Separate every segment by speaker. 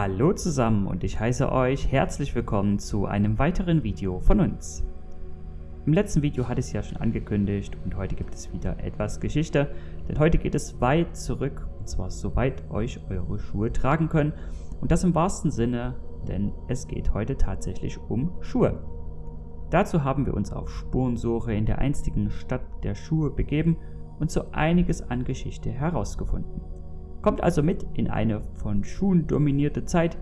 Speaker 1: Hallo zusammen und ich heiße euch herzlich willkommen zu einem weiteren Video von uns. Im letzten Video hatte ich es ja schon angekündigt und heute gibt es wieder etwas Geschichte, denn heute geht es weit zurück und zwar so weit euch eure Schuhe tragen können und das im wahrsten Sinne, denn es geht heute tatsächlich um Schuhe. Dazu haben wir uns auf Spurensuche in der einstigen Stadt der Schuhe begeben und so einiges an Geschichte herausgefunden. Kommt also mit in eine von Schuhen dominierte Zeit,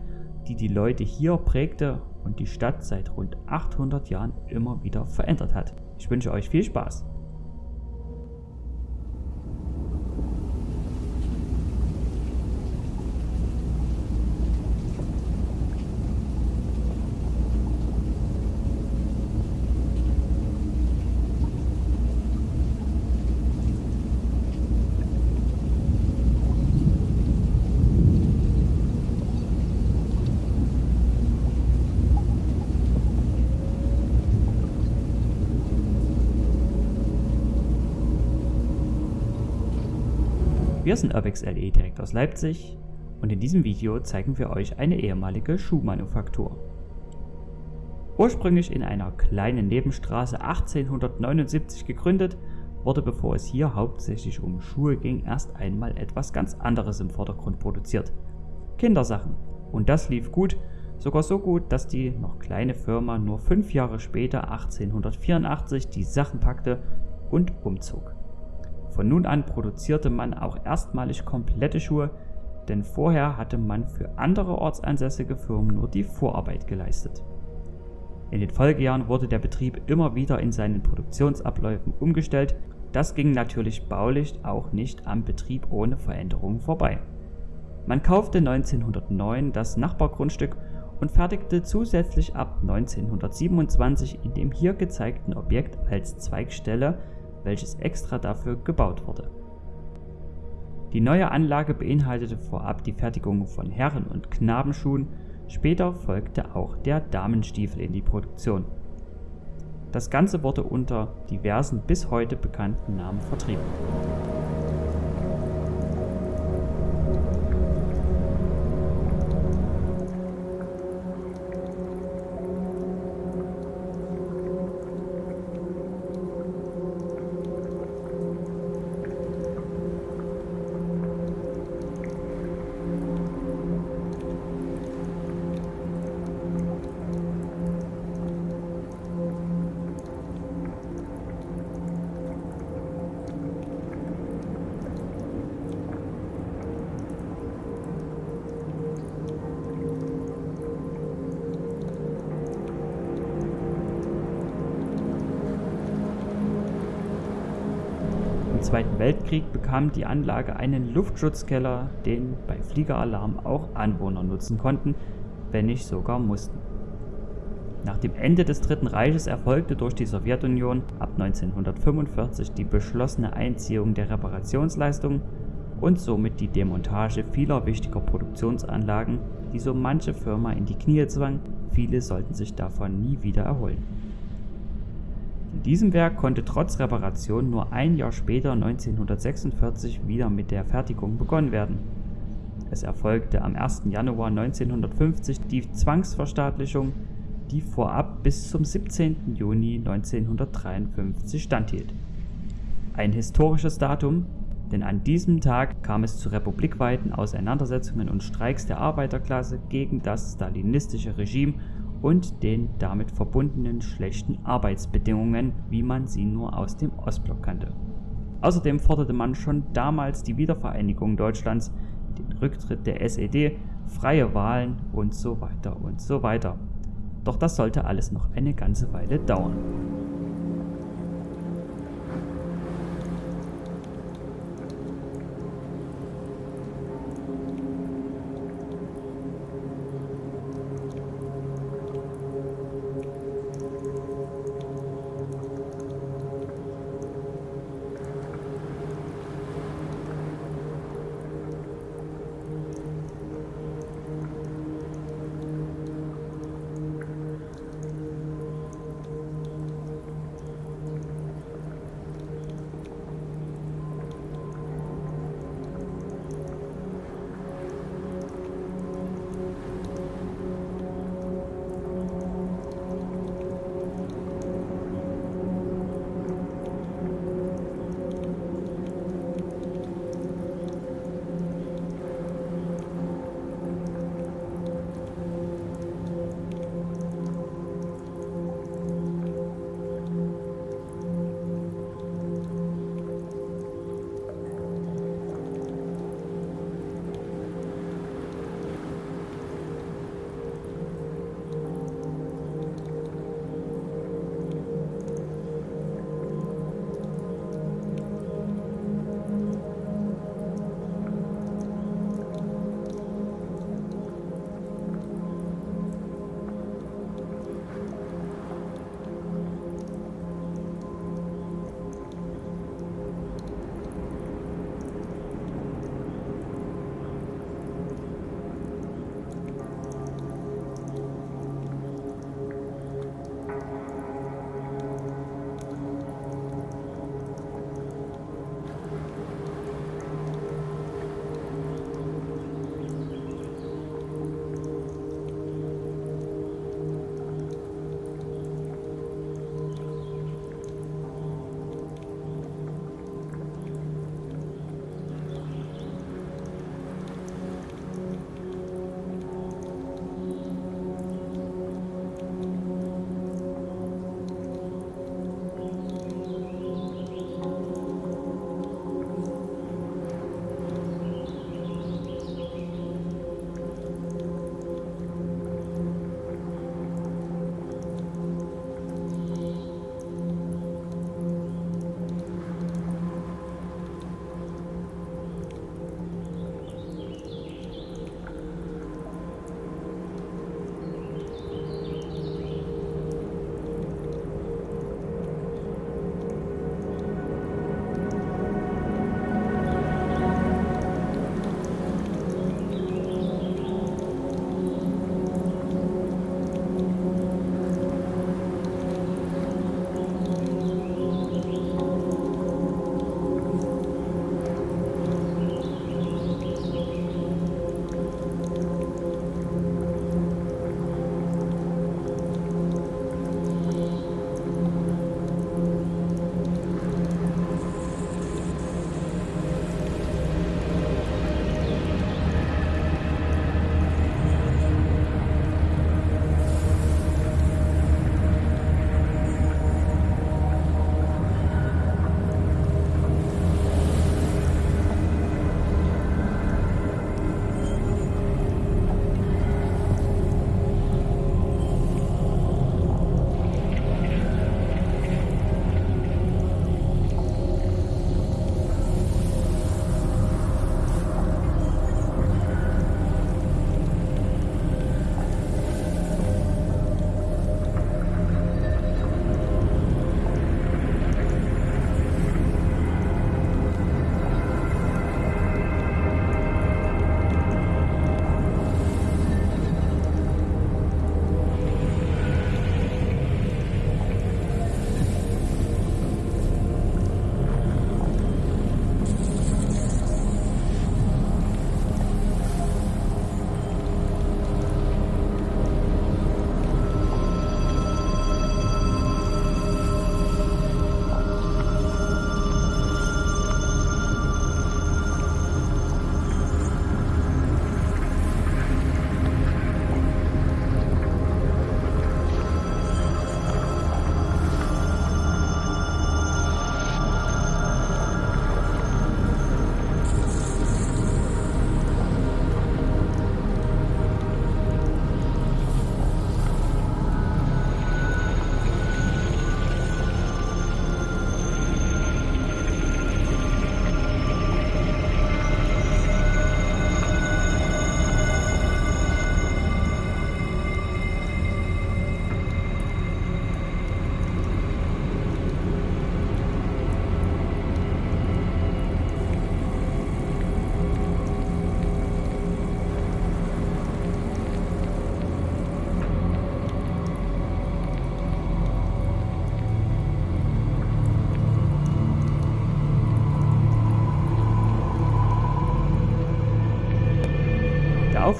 Speaker 1: die die Leute hier prägte und die Stadt seit rund 800 Jahren immer wieder verändert hat. Ich wünsche euch viel Spaß. Wir sind Urbex LE direkt aus Leipzig und in diesem Video zeigen wir euch eine ehemalige Schuhmanufaktur. Ursprünglich in einer kleinen Nebenstraße 1879 gegründet, wurde bevor es hier hauptsächlich um Schuhe ging erst einmal etwas ganz anderes im Vordergrund produziert. Kindersachen. Und das lief gut, sogar so gut, dass die noch kleine Firma nur fünf Jahre später 1884 die Sachen packte und umzog. Von nun an produzierte man auch erstmalig komplette Schuhe, denn vorher hatte man für andere ortsansässige Firmen nur die Vorarbeit geleistet. In den Folgejahren wurde der Betrieb immer wieder in seinen Produktionsabläufen umgestellt, das ging natürlich baulich auch nicht am Betrieb ohne Veränderungen vorbei. Man kaufte 1909 das Nachbargrundstück und fertigte zusätzlich ab 1927 in dem hier gezeigten Objekt als Zweigstelle welches extra dafür gebaut wurde. Die neue Anlage beinhaltete vorab die Fertigung von Herren- und Knabenschuhen, später folgte auch der Damenstiefel in die Produktion. Das Ganze wurde unter diversen bis heute bekannten Namen vertrieben. Zweiten Weltkrieg bekam die Anlage einen Luftschutzkeller, den bei Fliegeralarm auch Anwohner nutzen konnten, wenn nicht sogar mussten. Nach dem Ende des Dritten Reiches erfolgte durch die Sowjetunion ab 1945 die beschlossene Einziehung der Reparationsleistungen und somit die Demontage vieler wichtiger Produktionsanlagen, die so manche Firma in die Knie zwang, viele sollten sich davon nie wieder erholen. In diesem Werk konnte trotz Reparation nur ein Jahr später 1946 wieder mit der Fertigung begonnen werden. Es erfolgte am 1. Januar 1950 die Zwangsverstaatlichung, die vorab bis zum 17. Juni 1953 standhielt. Ein historisches Datum, denn an diesem Tag kam es zu republikweiten Auseinandersetzungen und Streiks der Arbeiterklasse gegen das stalinistische Regime und den damit verbundenen schlechten Arbeitsbedingungen, wie man sie nur aus dem Ostblock kannte. Außerdem forderte man schon damals die Wiedervereinigung Deutschlands, den Rücktritt der SED, freie Wahlen und so weiter und so weiter. Doch das sollte alles noch eine ganze Weile dauern.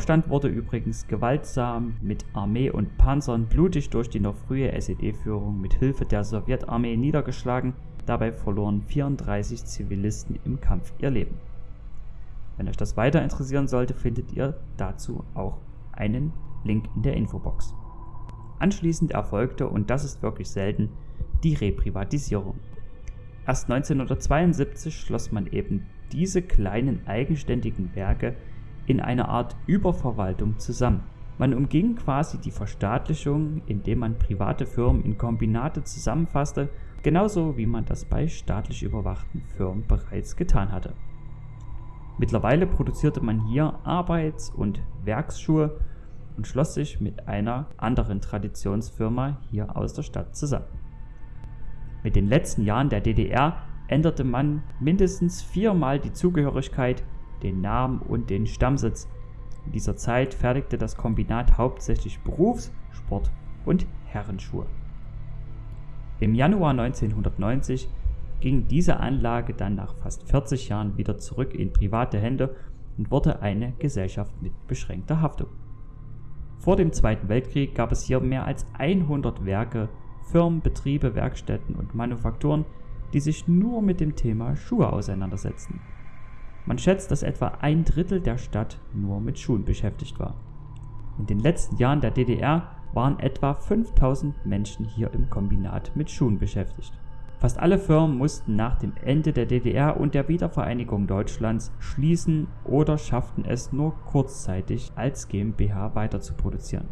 Speaker 1: Aufstand wurde übrigens gewaltsam mit Armee und Panzern blutig durch die noch frühe SED-Führung mit Hilfe der Sowjetarmee niedergeschlagen. Dabei verloren 34 Zivilisten im Kampf ihr Leben. Wenn euch das weiter interessieren sollte, findet ihr dazu auch einen Link in der Infobox. Anschließend erfolgte, und das ist wirklich selten, die Reprivatisierung. Erst 1972 schloss man eben diese kleinen eigenständigen Werke in eine Art Überverwaltung zusammen. Man umging quasi die Verstaatlichung, indem man private Firmen in Kombinate zusammenfasste, genauso wie man das bei staatlich überwachten Firmen bereits getan hatte. Mittlerweile produzierte man hier Arbeits- und Werksschuhe und schloss sich mit einer anderen Traditionsfirma hier aus der Stadt zusammen. Mit den letzten Jahren der DDR änderte man mindestens viermal die Zugehörigkeit, den Namen und den Stammsitz. In dieser Zeit fertigte das Kombinat hauptsächlich Berufs-, Sport- und Herrenschuhe. Im Januar 1990 ging diese Anlage dann nach fast 40 Jahren wieder zurück in private Hände und wurde eine Gesellschaft mit beschränkter Haftung. Vor dem Zweiten Weltkrieg gab es hier mehr als 100 Werke, Firmen, Betriebe, Werkstätten und Manufakturen, die sich nur mit dem Thema Schuhe auseinandersetzten. Man schätzt, dass etwa ein Drittel der Stadt nur mit Schuhen beschäftigt war. In den letzten Jahren der DDR waren etwa 5000 Menschen hier im Kombinat mit Schuhen beschäftigt. Fast alle Firmen mussten nach dem Ende der DDR und der Wiedervereinigung Deutschlands schließen oder schafften es nur kurzzeitig als GmbH weiter zu produzieren.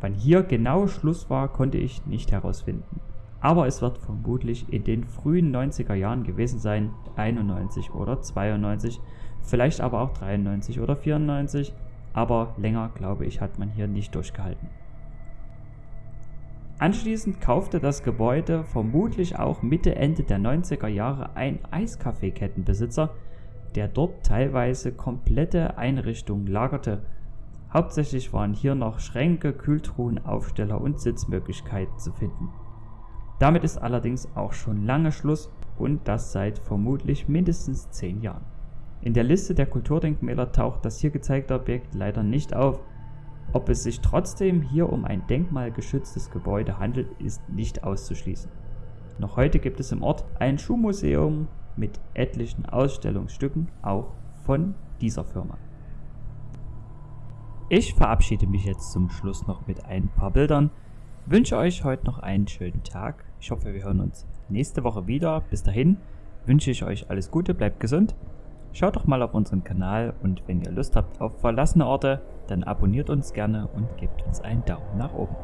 Speaker 1: Wann hier genau Schluss war, konnte ich nicht herausfinden. Aber es wird vermutlich in den frühen 90er Jahren gewesen sein, 91 oder 92, vielleicht aber auch 93 oder 94, aber länger glaube ich hat man hier nicht durchgehalten. Anschließend kaufte das Gebäude vermutlich auch Mitte Ende der 90er Jahre ein Eiskaffeekettenbesitzer, der dort teilweise komplette Einrichtungen lagerte. Hauptsächlich waren hier noch Schränke, Kühltruhen, Aufsteller und Sitzmöglichkeiten zu finden. Damit ist allerdings auch schon lange Schluss und das seit vermutlich mindestens 10 Jahren. In der Liste der Kulturdenkmäler taucht das hier gezeigte Objekt leider nicht auf, ob es sich trotzdem hier um ein denkmalgeschütztes Gebäude handelt, ist nicht auszuschließen. Noch heute gibt es im Ort ein Schuhmuseum mit etlichen Ausstellungsstücken, auch von dieser Firma. Ich verabschiede mich jetzt zum Schluss noch mit ein paar Bildern, wünsche euch heute noch einen schönen Tag. Ich hoffe, wir hören uns nächste Woche wieder. Bis dahin wünsche ich euch alles Gute, bleibt gesund Schaut doch mal auf unseren Kanal und wenn ihr Lust habt auf verlassene Orte, dann abonniert uns gerne und gebt uns einen Daumen nach oben.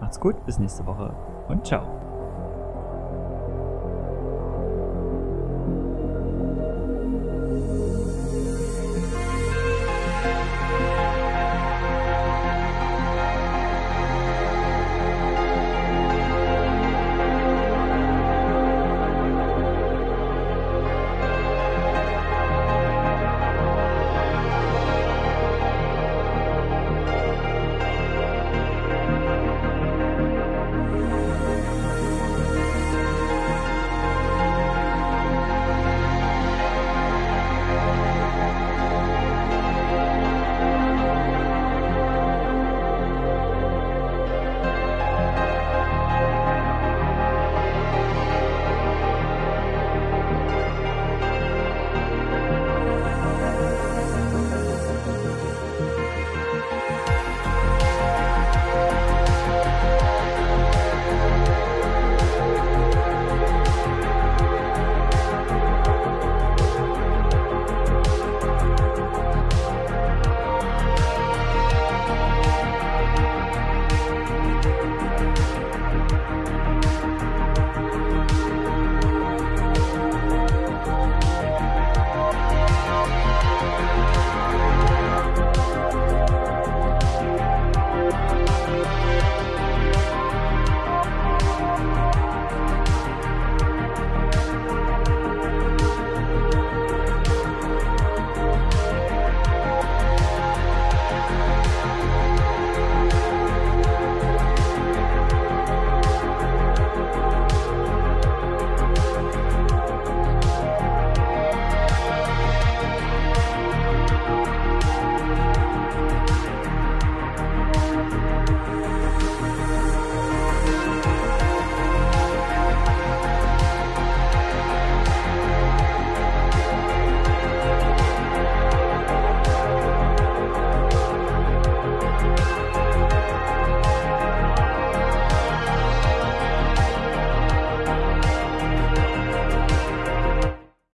Speaker 1: Macht's gut, bis nächste Woche und ciao.